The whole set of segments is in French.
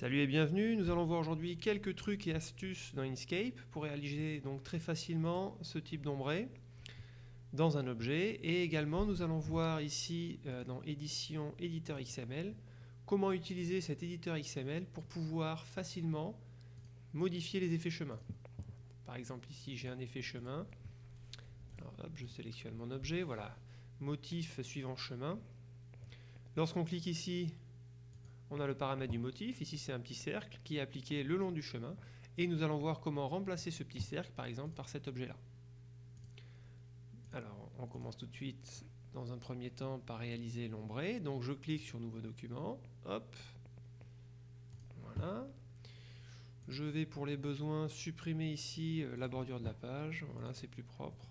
Salut et bienvenue, nous allons voir aujourd'hui quelques trucs et astuces dans Inkscape pour réaliser donc très facilement ce type d'ombré dans un objet. Et également nous allons voir ici euh, dans édition éditeur XML comment utiliser cet éditeur XML pour pouvoir facilement modifier les effets chemin. Par exemple ici j'ai un effet chemin, je sélectionne mon objet, voilà, motif suivant chemin. Lorsqu'on clique ici on a le paramètre du motif, ici c'est un petit cercle qui est appliqué le long du chemin, et nous allons voir comment remplacer ce petit cercle, par exemple, par cet objet-là. Alors, on commence tout de suite, dans un premier temps, par réaliser l'ombré, donc je clique sur Nouveau document, hop, voilà, je vais pour les besoins supprimer ici euh, la bordure de la page, voilà, c'est plus propre.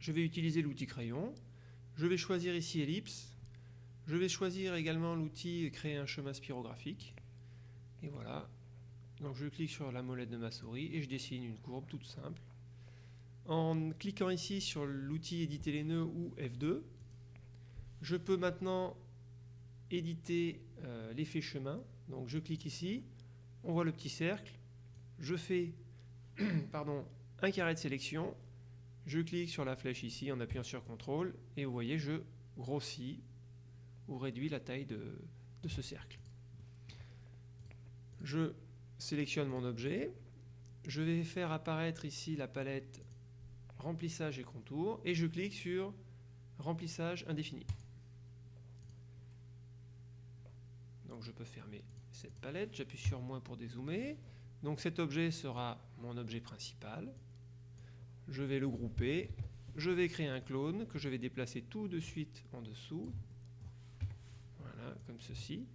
Je vais utiliser l'outil crayon, je vais choisir ici ellipse, je vais choisir également l'outil créer un chemin spirographique. Et voilà. Donc je clique sur la molette de ma souris et je dessine une courbe toute simple. En cliquant ici sur l'outil éditer les nœuds ou F2, je peux maintenant éditer euh, l'effet chemin. Donc je clique ici, on voit le petit cercle, je fais pardon, un carré de sélection, je clique sur la flèche ici en appuyant sur CTRL et vous voyez je grossis ou réduit la taille de, ce cercle. Je sélectionne mon objet, je vais faire apparaître ici la palette remplissage et contour et je clique sur remplissage indéfini. Donc je peux fermer cette palette, j'appuie sur moins pour dézoomer. Donc cet objet sera mon objet principal. Je vais le grouper, je vais créer un clone que je vais déplacer tout de suite en dessous comme ceci.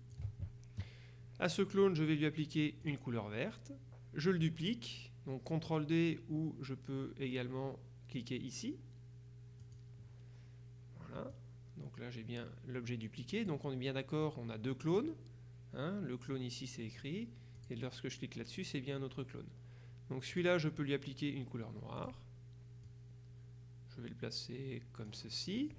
À ce clone, je vais lui appliquer une couleur verte. Je le duplique, donc CTRL D ou je peux également cliquer ici. Voilà, donc là j'ai bien l'objet dupliqué, donc on est bien d'accord, on a deux clones. Hein. le clone ici c'est écrit, et lorsque je clique là-dessus c'est bien un autre clone. Donc celui-là je peux lui appliquer une couleur noire. Je vais le placer comme ceci.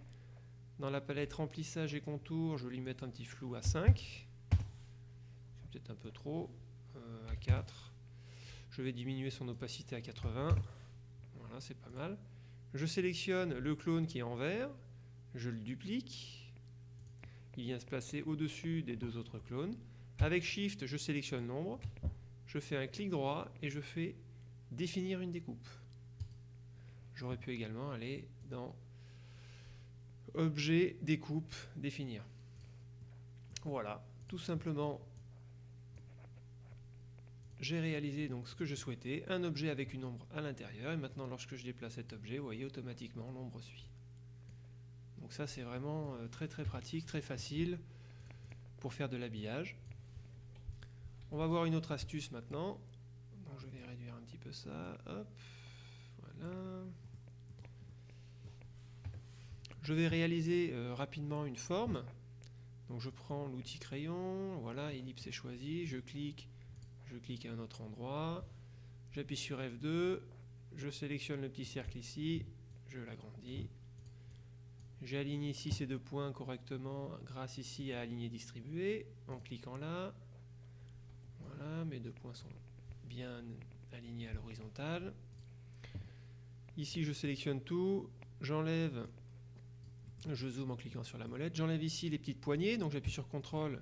Dans la palette remplissage et contour, je vais lui mettre un petit flou à 5. C'est peut-être un peu trop. Euh, à 4. Je vais diminuer son opacité à 80. Voilà, c'est pas mal. Je sélectionne le clone qui est en vert. Je le duplique. Il vient se placer au-dessus des deux autres clones. Avec Shift, je sélectionne l'ombre. Je fais un clic droit et je fais définir une découpe. J'aurais pu également aller dans objet, découpe, définir. Voilà, tout simplement, j'ai réalisé donc ce que je souhaitais, un objet avec une ombre à l'intérieur, et maintenant lorsque je déplace cet objet, vous voyez, automatiquement l'ombre suit. Donc ça c'est vraiment euh, très très pratique, très facile pour faire de l'habillage. On va voir une autre astuce maintenant. Donc je vais réduire un petit peu ça, hop, voilà. Je vais réaliser euh, rapidement une forme. Donc je prends l'outil crayon, voilà, ellipse est choisi, je clique, je clique à un autre endroit, j'appuie sur F2, je sélectionne le petit cercle ici, je l'agrandis, j'aligne ici ces deux points correctement grâce ici à aligner distribuer, en cliquant là, voilà, mes deux points sont bien alignés à l'horizontale. Ici je sélectionne tout, j'enlève je zoome en cliquant sur la molette. J'enlève ici les petites poignées, donc j'appuie sur CTRL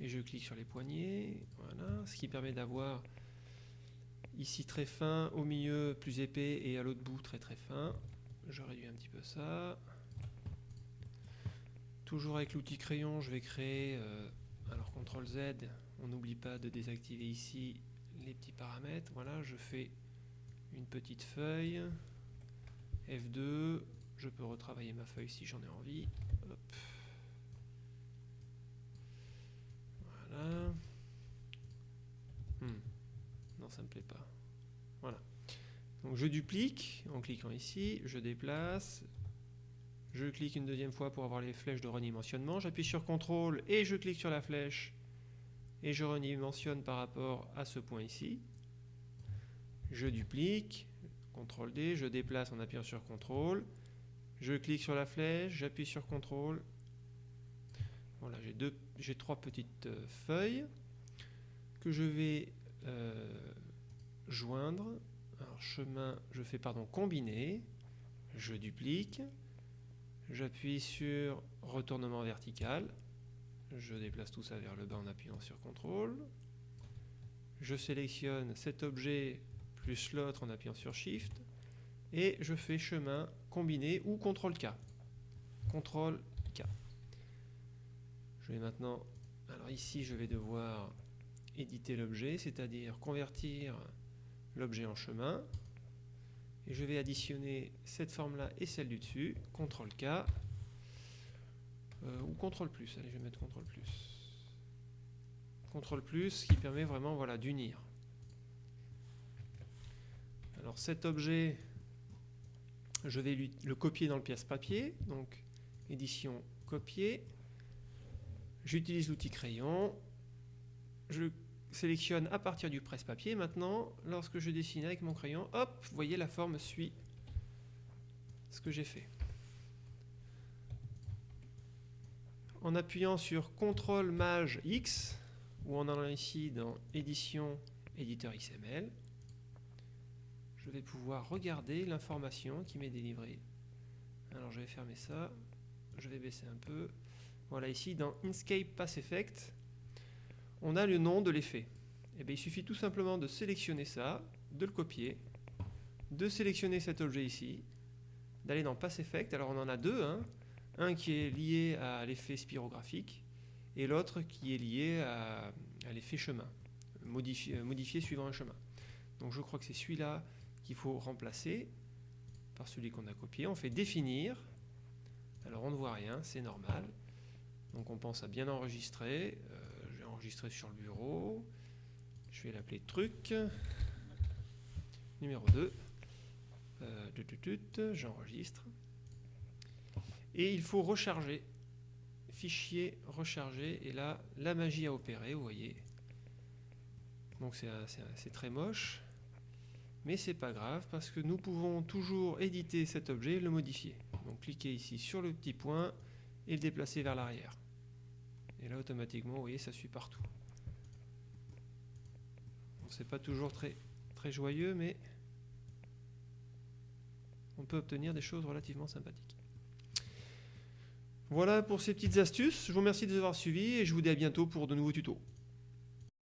et je clique sur les poignées. Voilà, ce qui permet d'avoir ici très fin, au milieu plus épais et à l'autre bout très très fin. Je réduis un petit peu ça. Toujours avec l'outil crayon, je vais créer, euh, alors CTRL Z, on n'oublie pas de désactiver ici les petits paramètres. Voilà, je fais une petite feuille, F2, je peux retravailler ma feuille si j'en ai envie. Voilà. Hmm. Non, ça ne me plaît pas. Voilà. Je duplique en cliquant ici, je déplace, je clique une deuxième fois pour avoir les flèches de redimensionnement, j'appuie sur CTRL et je clique sur la flèche et je redimensionne par rapport à ce point ici. Je duplique, CTRL D, je déplace en appuyant sur CTRL, je clique sur la flèche, j'appuie sur CTRL. Voilà, j'ai trois petites euh, feuilles. que je vais euh, joindre. Alors chemin, je fais pardon combiner, je duplique, j'appuie sur retournement vertical, je déplace tout ça vers le bas en appuyant sur CTRL, je sélectionne cet objet plus l'autre en appuyant sur Shift, et je fais chemin combiné ou CTRL-K. CTRL-K. Je vais maintenant, alors ici je vais devoir éditer l'objet, c'est-à-dire convertir l'objet en chemin. Et je vais additionner cette forme-là et celle du dessus, CTRL-K, euh, ou CTRL+, allez je vais mettre CTRL+. CTRL+, plus qui permet vraiment voilà, d'unir. Alors cet objet, je vais le copier dans le pièce papier, donc édition copier. J'utilise l'outil crayon, je sélectionne à partir du presse-papier. Maintenant, lorsque je dessine avec mon crayon, hop, vous voyez la forme suit ce que j'ai fait. En appuyant sur CTRL MAJ X, ou en allant ici dans Édition, Éditeur XML, vais pouvoir regarder l'information qui m'est délivrée. Alors je vais fermer ça, je vais baisser un peu. Voilà ici dans Inkscape Pass Effect, on a le nom de l'effet. Eh il suffit tout simplement de sélectionner ça, de le copier, de sélectionner cet objet ici, d'aller dans Pass Effect. Alors on en a deux, hein. un qui est lié à l'effet spirographique et l'autre qui est lié à, l'effet chemin, modifié suivant un chemin. Donc je crois que c'est celui-là qu'il faut remplacer par celui qu'on a copié. On fait définir. Alors on ne voit rien, c'est normal. Donc on pense à bien enregistrer. Euh, enregistré sur le bureau. Je vais l'appeler truc. Numéro 2. Euh, J'enregistre. Et il faut recharger. Fichier recharger. Et là, la magie a opéré, vous voyez. Donc c'est très moche. Mais c'est pas grave parce que nous pouvons toujours éditer cet objet et le modifier. Donc cliquez ici sur le petit point et le déplacer vers l'arrière. Et là, automatiquement, vous voyez, ça suit partout. Bon, c'est pas toujours très, très joyeux, mais on peut obtenir des choses relativement sympathiques. Voilà pour ces petites astuces. Je vous remercie de les avoir suivies et je vous dis à bientôt pour de nouveaux tutos.